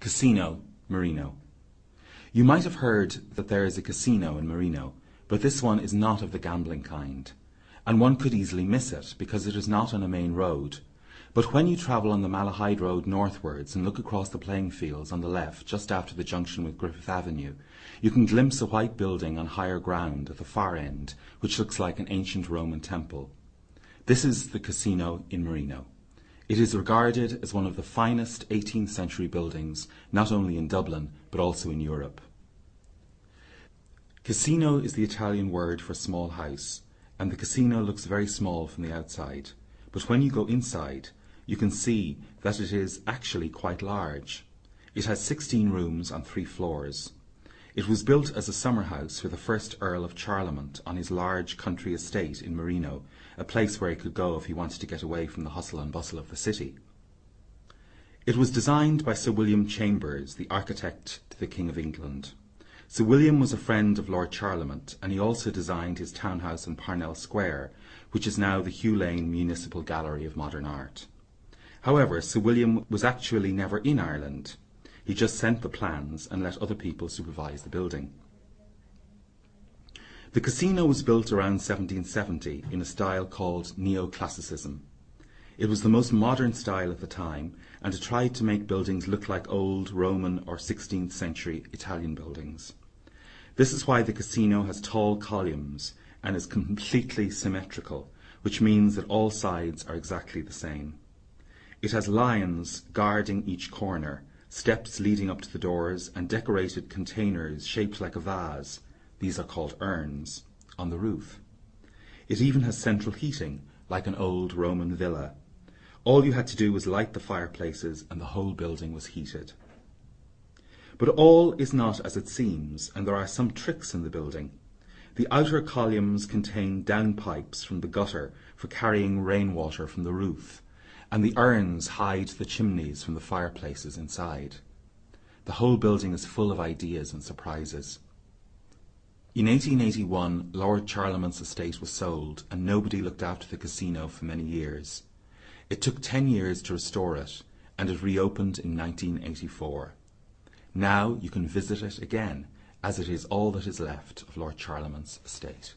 Casino, Marino. You might have heard that there is a casino in Marino, but this one is not of the gambling kind. And one could easily miss it, because it is not on a main road. But when you travel on the Malahide Road northwards and look across the playing fields on the left just after the junction with Griffith Avenue, you can glimpse a white building on higher ground at the far end, which looks like an ancient Roman temple. This is the casino in Marino. It is regarded as one of the finest 18th century buildings, not only in Dublin, but also in Europe. Casino is the Italian word for small house, and the casino looks very small from the outside. But when you go inside, you can see that it is actually quite large. It has 16 rooms on three floors. It was built as a summer house for the first Earl of Charlemont on his large country estate in Marino, a place where he could go if he wanted to get away from the hustle and bustle of the city. It was designed by Sir William Chambers, the architect to the King of England. Sir William was a friend of Lord Charlemont, and he also designed his townhouse in Parnell Square, which is now the Hugh Lane Municipal Gallery of Modern Art. However, Sir William was actually never in Ireland. He just sent the plans and let other people supervise the building. The casino was built around 1770 in a style called Neoclassicism. It was the most modern style at the time, and it tried to make buildings look like old Roman or 16th century Italian buildings. This is why the casino has tall columns and is completely symmetrical, which means that all sides are exactly the same. It has lions guarding each corner, steps leading up to the doors, and decorated containers shaped like a vase these are called urns on the roof. It even has central heating, like an old Roman villa. All you had to do was light the fireplaces, and the whole building was heated. But all is not as it seems, and there are some tricks in the building. The outer columns contain downpipes from the gutter for carrying rainwater from the roof and the urns hide the chimneys from the fireplaces inside. The whole building is full of ideas and surprises. In 1881, Lord Charlemont's estate was sold, and nobody looked after the casino for many years. It took ten years to restore it, and it reopened in 1984. Now you can visit it again, as it is all that is left of Lord Charlemont's estate.